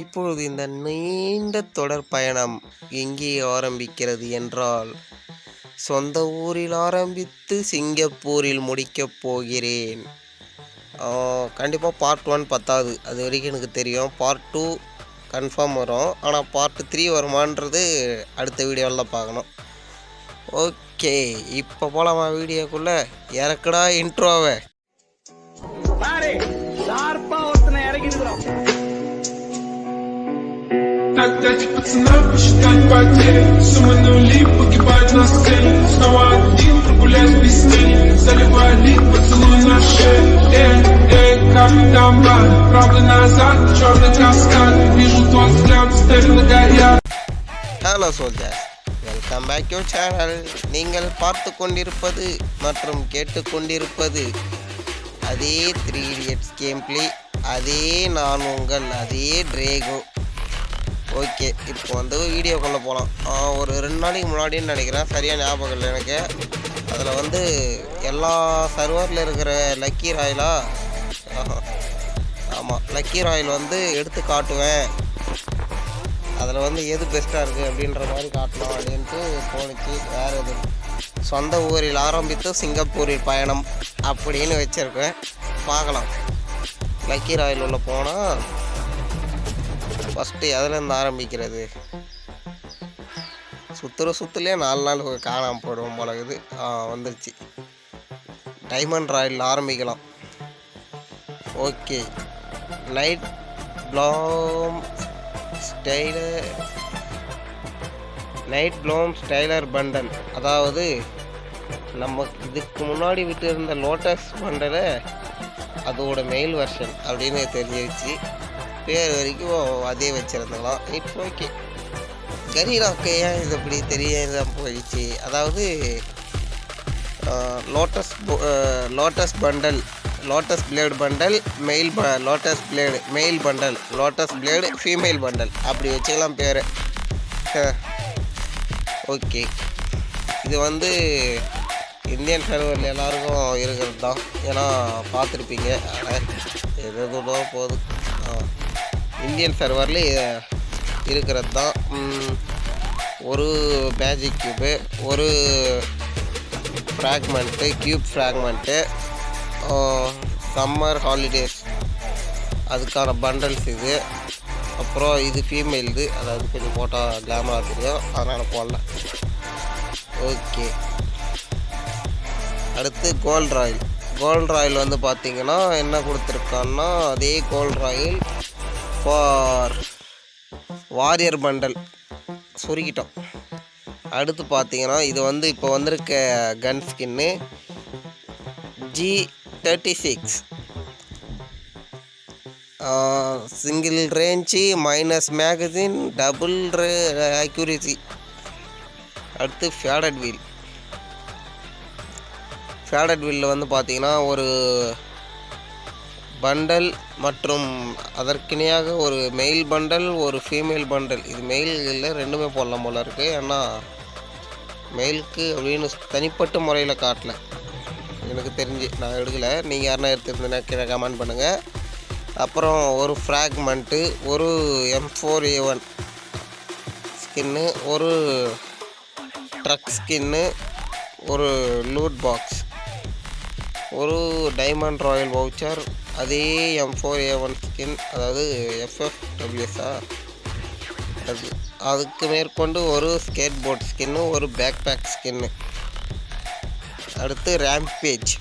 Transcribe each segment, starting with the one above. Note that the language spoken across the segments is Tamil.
இப்பொழுது இந்த நீண்ட தொடர் பயணம் எங்கே ஆரம்பிக்கிறது என்றால் சொந்த ஊரில் ஆரம்பித்து சிங்கப்பூரில் முடிக்கப் போகிறேன். கண்டிப்பாக பார்ட் ஒன் பத்தாது. அது வரைக்கும் எனக்கு தெரியும். பார்ட் டூ கன்ஃபார்ம் வரும். ஆனால் பார்ட் த்ரீ வருமான்றது அடுத்த வீடியோவில் தான் பார்க்கணும். ஓகே இப்போ போகலாமா வீடியோக்குள்ளே? இறக்குடா இன்ட்ரோவை Опять пацана посчитать потери Суммы нули погибать на сцене Снова один прогуляюсь без тени Заливай лик, поцелуй на шее Эй, эй, как там бар Правда назад, черный каскад Вижу твой взгляд, стерло горят hello soldier welcome back you channel நீங்கள் பார்த்து கொண்டிருப்பது மற்றும் கேட்டுக்கொண்டிருப்பது அதே த்ரீ இடியட்ஸ் கேம் பிளே அதே நான் உங்கள் அதே ட்ரேகோ ஓகே இப்போ வந்து வீடியோக்குள்ளே போகலாம் ஒரு ரெண்டு நாளைக்கு முன்னாடின்னு நினைக்கிறேன். சரியாக ஞாபகம் இல்லை எனக்கு. அதில் வந்து எல்லா சர்வரில் இருக்கிற லக்கி ராயிலாக ஆமாம் லக்கி ராயல் வந்து எடுத்து காட்டுவேன். அதில் வந்து எது பெஸ்ட்டாக இருக்குது அப்படின்ற மாதிரி காட்டலாம் அப்படின்ட்டு தோணுச்சு வேறு எது சொந்த ஊரில் ஆரம்பித்து சிங்கப்பூரில் பயணம் அப்படின்னு வச்சுருக்கேன். பார்க்கலாம். லக்கி ராயில் உள்ளே போனால் ஃபஸ்ட்டு எதுலேருந்து ஆரம்பிக்கிறது. சுற்றுற சுற்றுலேயே நாலு நாள் காணாமல் போடுவோம் போலகுது ஆ வந்துருச்சு. டைமண்ட் ராயில் ஆரம்பிக்கலாம். Okay night bloom styler night bloom styler bundle அதாவது நம்ம இதுக்கு முன்னாடி விட்டு இருந்த லோட்டஸ் பண்டலை அதோட மெயில் வெர்ஷன் அப்படின்னு தெரிஞ்சிருச்சு. பேர் வரைக்கும் அதே வச்சுருந்துக்கலாம் இட்ஸ் ஓகே கரீராக்கு ஏன் இது இப்படி தெரியாத போயிடுச்சு? அதாவது lotus lotus bundle lotus blade bundle male ப lotus blade male bundle lotus blade female bundle அப்படி வச்சுக்கலாம் பேர். ஓகே இது வந்து இந்தியன் சர்வரில் எல்லாருக்கும் இருக்கிறது தான். ஏன்னா பார்த்துருப்பீங்க. ஆனால் எது ஆ. இந்தியன் சர்வரில் இருக்கிறது தான் ஒரு மேஜிக் கியூபு ஒரு fragment cube fragment summer holidays. அதுக்கான பண்டல்ஸ் இது. அப்புறம் இது ஃபீமேல் இது அதாவது கொஞ்சம் போட்டால் கிளாமராக தெரியும். அதனால் போடல. ஓகே. அடுத்து கோல்ட் ராயில். கோல்ட் ராயில் வந்து பார்த்திங்கன்னா என்ன கொடுத்துருக்கான்னா அதே gold royale for warrior bundle சுருக்கிட்டோம். அடுத்து பார்த்தீங்கன்னா இது வந்து இப்போ வந்திருக்க gun skin G thirty six single range minus magazine double ray accuracy அடுத்து ஃபேடட் வீல் ஃபேடட் வீலில் வந்து பார்த்தீங்கன்னா ஒரு பண்டல் மற்றும் அதற்கிணையாக ஒரு மெயில் பண்டல் ஒரு ஃபீமேல் பண்டல் இது மெயில் இல்லை ரெண்டுமே போடலாம் போல இருக்குது ஏன்னா மெயிலுக்கு அப்படின்னு தனிப்பட்ட முறையில் காட்டல. எனக்கு தெரிஞ்சு நான் எடுக்கலை. நீங்கள் யாருன்னா எடுத்துருந்தீங்கன்னா கீழே கமெண்ட் பண்ணுங்கள் அப்புறம் ஒரு ஃப்ராக்மெண்ட்டு ஒரு M four A one skin ஒரு ட்ரக் ஸ்கின்னு ஒரு லூட் பாக்ஸ் ஒரு டைமண்ட் ராயல் வவுச்சர் அதே M four A one skin அதாவது எஃப்எஃப் டபிள்யூஎஸ்ஆ அது அதுக்கு மேற்கொண்டு ஒரு ஸ்கேட் போர்ட் ஸ்கின்னு ஒரு பேக் பேக் ஸ்கின்னு அடுத்து ரேம்பேஜ்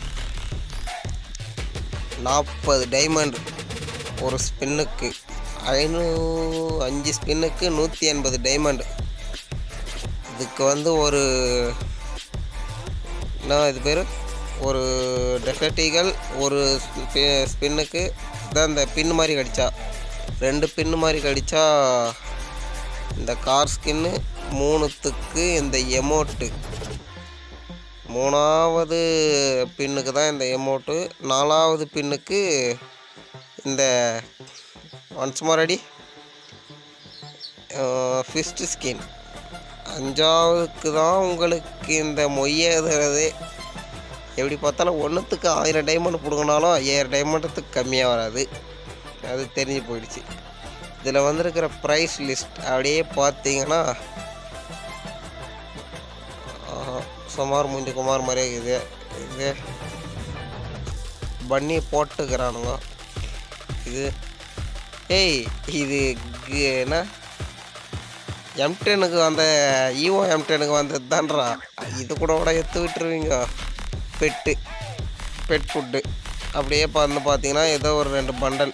நாற்பது டைமண்ட் ஒரு ஸ்பின்னுக்கு ஐநூ அஞ்சு ஸ்பின்னுக்கு நூற்றி எண்பது டைமண்ட் இதுக்கு வந்து ஒரு என்ன இது பேர்? ஒரு டெசர்டிகள் ஒரு ஸ்பின்னுக்கு தான் இந்த பின்னு மாதிரி கடிச்சா. ரெண்டு பின்னு மாதிரி கடித்தா இந்த கார் ஸ்கின்னு மூணுத்துக்கு இந்த எமோட்டு மூணாவது பின்னுக்கு தான் இந்த எமோட்டு நாலாவது பின்னுக்கு இந்த ஒன்ஸ் மாரடி ஃபிஸ்ட் ஸ்கின் அஞ்சாவதுக்கு தான் உங்களுக்கு இந்த மொய்யதுறதே எப்படி பார்த்தாலும் ஒன்றுத்துக்கு ஆயிரம் டைமண்ட் பிடுங்கினாலும் ஐயாயிரம் டைமண்டத்துக்கு கம்மியாக வராது. அது தெரிஞ்சு போயிடுச்சு. இதில் வந்திருக்கிற ப்ரைஸ் லிஸ்ட் அப்படியே பார்த்தீங்கன்னா சுமார் முஞ்சு குமார் மாதிரியே இருக்குது. இது பண்ணி போட்டுக்கிறானுங்க. இது ஏய் இது என்ன? எம்டெனுக்கு வந்த ஈஓ எம்டெனுக்கு வந்தது தான்றா இது கூட கூட எடுத்து விட்டுருவீங்க. பெட்டு பெட் ஃபுட்டு அப்படியே வந்து பார்த்தீங்கன்னா ஏதோ ஒரு ரெண்டு பண்டல்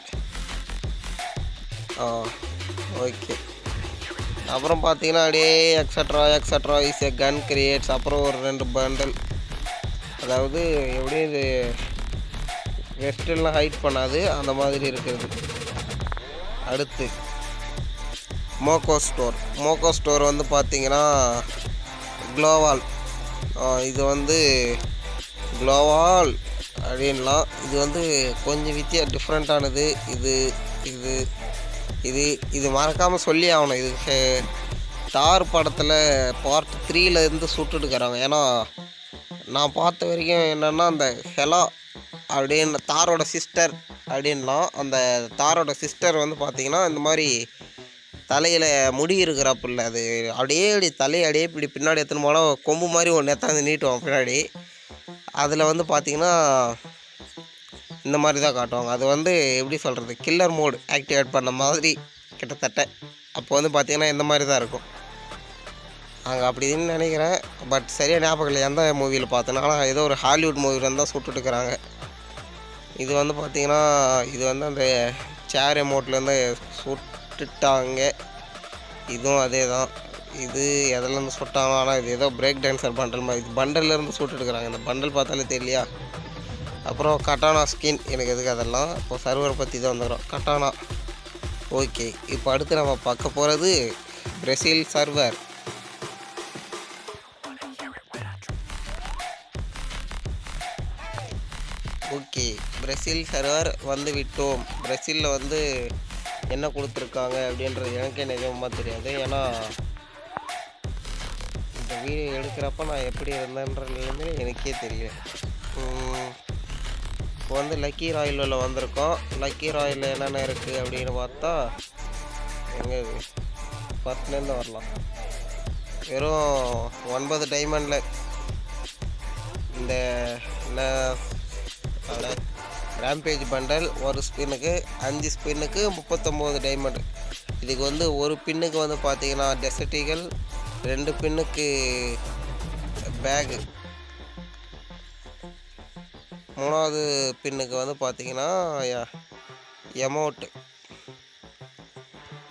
ஆ ஓகே அப்புறம் பார்த்தீங்கன்னா அப்படியே extra extra is a gun creates அப்புறம் ஒரு ரெண்டு பண்டல் அதாவது எப்படி இது வெஸ்டெல்லாம் ஹைட் பண்ணாது அந்த மாதிரி இருக்கிறது. அடுத்து மோக்கோ ஸ்டோர் மோக்கோ ஸ்டோர் வந்து பார்த்தீங்கன்னா க்ளோவால் இது வந்து க்ளோவால் அப்படின்லாம். இது வந்து கொஞ்சம் வித்தியா டிஃப்ரெண்ட்டானது இது இது இது இது மறக்காமல் சொல்லி ஆகணும். இது ஹே- தார் படத்தில் பார்ட் த்ரீலேருந்து சுட்டுட்டுக்கிறாங்க ஏன்னா நான் பார்த்த வரைக்கும் என்னென்னா அந்த ஹெலா அப்படின்னு தாரோட சிஸ்டர் அப்படின்லாம் அந்த தாரோட சிஸ்டர் வந்து பார்த்திங்கன்னா இந்த மாதிரி தலையில் முடி இருக்கிறப்ப அது அப்படியே அப்படி தலையை அப்படியே இப்படி பின்னாடி எடுத்துன்னு போனால் கொம்பு மாதிரி ஒன்று எத்தாந்து நீட்டுவான் பின்னாடி. அதில் வந்து பார்த்தீங்கன்னா இந்த மாதிரி தான் காட்டுவாங்க. அது வந்து எப்படி சொல்கிறது கில்லர் மோடு ஆக்டிவேட் பண்ண மாதிரி கிட்டத்தட்ட. அப்போ வந்து பார்த்திங்கன்னா இந்த மாதிரி தான் இருக்கும். அங்கே அப்படின்னு நினைக்கிறேன். பட் சரியாக ஞாபகம் இல்லை. எந்த மூவியில் பார்த்தேன்னா ஆனால் ஏதோ ஒரு ஹாலிவுட் மூவியில் தான் சுட்டுட்டுருக்குறாங்க இது வந்து பார்த்தீங்கன்னா இது வந்து அந்த சேர் எமௌண்ட்லேருந்து சுட்டுட்டாங்க. இதுவும் அதே தான். இது எதுலேருந்து சுட்டாங்க ஆனால் இது ஏதோ பிரேக் டான்ஸர் பண்டல் மாதிரி. இது பண்டல்லேருந்து சுட்டுட்டுருக்குறாங்க இந்த பண்டல் பார்த்தாலே தெரியலையா? அப்புறம் கட்டானா ஸ்கின் எனக்கு எதுக்கு அதெல்லாம்? இப்போ சர்வர் பற்றி தான் வந்துடும் கட்டானா ஓகே இப்போ அடுத்து நம்ம பார்க்க போகிறது Brazil server okay Brazil server வந்து விட்டோம். பிரசிலில் வந்து என்ன கொடுத்துருக்காங்க அப்படின்றது எனக்கே நிஜமாக தெரியாது. ஏன்னா இந்த வீடியோ எடுக்கிறப்ப நான் எப்படி இருந்தேன்றதுலேருந்து எனக்கே தெரியல. இப்போ வந்து லக்கி ராயலில் வந்திருக்கோம். லக்கி ராயிலில் என்னென்ன இருக்குது அப்படின்னு பார்த்தா எங்கே பத்துலேருந்து வரலாம். வெறும் ஒன்பது டைமண்டில் இந்த என்ன ரேம்பேஜ் பண்டல் ஒரு ஸ்பின்னுக்கு அஞ்சு ஸ்பின்னுக்கு முப்பத்தொம்போது டைமண்ட் இதுக்கு வந்து ஒரு பின்னுக்கு வந்து பார்த்தீங்கன்னா டெசர்ட்டிகள் ரெண்டு பின்னுக்கு பேகு மூணாவது பின்னுக்கு வந்து பார்த்தீங்கன்னா எமௌண்ட்டு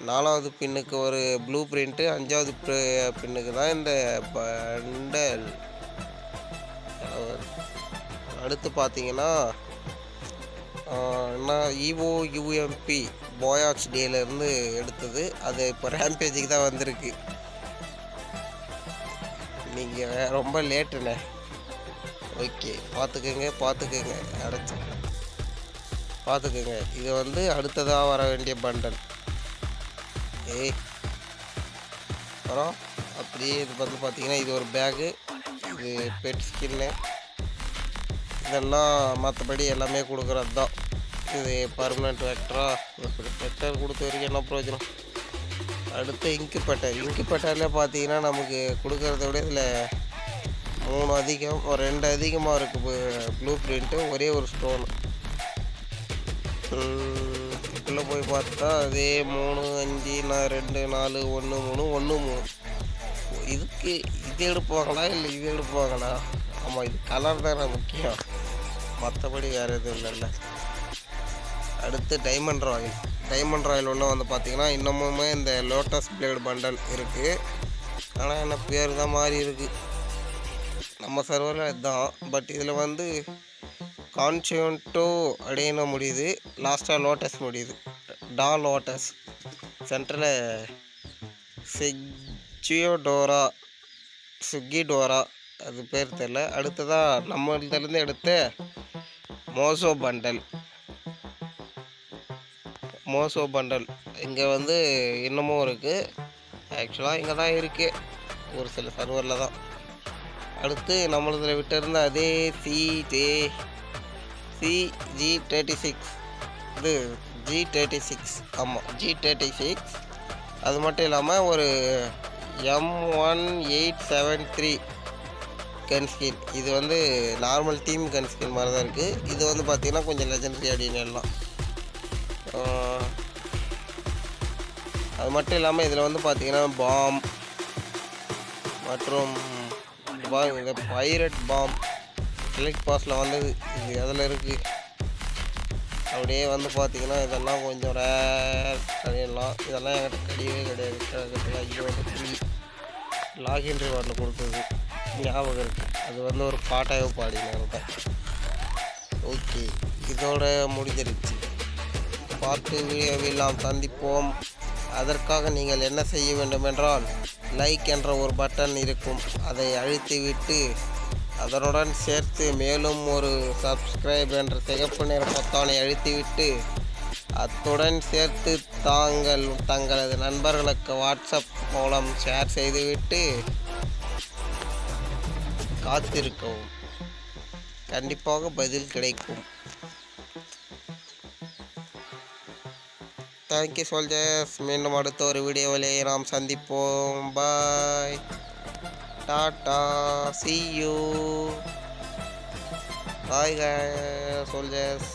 நாலாவது பின்னுக்கு ஒரு ப்ளூ பிரிண்ட்டு அஞ்சாவது பின்னுக்கு தான் இந்த பண்டல் அடுத்து பார்த்தீங்கன்னா ஆஹ், என்ன யூஎம்பி போயாச் டேலேருந்து எடுத்தது. அது இப்போ ரேம்பேஜுக்கு தான் வந்திருக்கு. நீங்கள் ரொம்ப லேட்டுண்ணே. ஓகே பார்த்துக்கோங்க பார்த்துக்கோங்க அடைச்சி பார்த்துக்கோங்க. இது வந்து அடுத்ததாக வர வேண்டிய பண்டல் ஏய். அப்புறம் அப்படியே இது வந்து பார்த்தீங்கன்னா இது ஒரு பேகு இது பெட் ஸ்கின்னு இதெல்லாம் மற்றபடி எல்லாமே கொடுக்குறது தான் இது பர்மனெண்ட் வெக்டரா வெக்டர் கொடுத்த வரைக்கும் என்ன பிரயோஜனம்? அடுத்து இங்கு பெட்டர் இங்கு பெட்டரில் பார்த்தீங்கன்னா நமக்கு கொடுக்கறத விட இதில் மூணு அதிகம் ஒரு ரெண்டு அதிகமாக இருக்குது ப்ளூ பிரிண்ட்டு ஒரே ஒரு ஸ்டோன் உள்ளே போய் பார்த்தா அதே மூணு அஞ்சு நான் ரெண்டு நாலு ஒன்று மூணு ஒன்று மூணு. இதுக்கு இது எடுப்பாங்களா இல்லை இது எடுப்பாங்களா? ஆமாம் இது கலர் தானே முக்கியம். மற்றபடி வேறு எதுவும் இல்லைல்ல. அடுத்து டைமண்ட் ராயில் டைமண்ட் ராயல் ஒன்று வந்து பார்த்தீங்கன்னா இன்னமுமே இந்த லோட்டஸ் பிளேடு பண்டல் இருக்குது ஆனால் என்ன பேர் தான் மாறி இருக்குது நம்ம சர்வரில் இதுதான் பட் இதில் வந்து கான்சியன்டோ அப்படின்னு முடியுது. லாஸ்ட்டாக லோட்டஸ் முடியுது. டா லோட்டஸ் சென்டரில் சிக்ஜியோடோரா சுக்கிடோரா அது பேர் தெரில அடுத்ததாக நம்ம எடுத்த மோசோ பண்டல் மோசோ பண்டல் இங்கே வந்து இன்னமும் இருக்குது ஆக்சுவலாக இங்கே தான் இருக்குது ஒரு சில சர்வரில் தான். அடுத்து நம்மளதில் விட்டிருந்த அதே சிஜே சிஜி தேர்ட்டி சிக்ஸ் இது ஜி தேர்ட்டி சிக்ஸ் ஆமாம் ஜி தேர்ட்டி சிக்ஸ் அது மட்டும் இல்லாமல் ஒரு M one eight seven three gun skin இது வந்து நார்மல் டீம் கன் ஸ்கின் மாதிரி தான் இருக்குது இது வந்து பார்த்திங்கன்னா கொஞ்சம் லெஜண்டரி அப்படின்னு எல்லாம். அது மட்டும் இல்லாமல் இதில் வந்து பார்த்திங்கன்னா பாம் மற்றும் இந்த பைரட் பாம் எலக்ட் பாஸில் வந்தது. இது அதில் இருக்குது அப்படியே வந்து பார்த்தீங்கன்னா இதெல்லாம் கொஞ்சம் ரேர் கிடையலாம் இதெல்லாம் என்கிட்ட கிடையவே கிடையாது. கிட்டத்தட்ட ஐயோ ஃப்ரீ லாகின் ரிவார்டில் கொடுத்தது. ஞாபகம் இருக்குது அது வந்து ஒரு பாட்டாக பாடினாங்க ஓகே இதோட முடிஞ்சிருச்சு. பார்த்து வீடியோவில் நாம் சந்திப்போம். அதற்காக நீங்கள் என்ன செய்ய வேண்டுமென்றால் லைக் என்ற ஒரு பட்டன் இருக்கும். அதை அழுத்திவிட்டு அதனுடன் சேர்த்து மேலும் ஒரு சப்ஸ்கிரைப் என்ற சிகப்பு நிற பொத்தானை அழுத்திவிட்டு அத்துடன் சேர்த்து தாங்கள் தங்களது நண்பர்களுக்கு வாட்ஸ்அப் மூலம் ஷேர் செய்துவிட்டு காத்திருக்கவும். கண்டிப்பாக பதில் கிடைக்கும். தேங்க்யூ சோல்ஜர்ஸ் மீண்டும் அடுத்த ஒரு வீடியோவிலே நாம் சந்திப்போம். பாய் டாட்டா சி யூ பாய் சோல்ஜர்ஸ்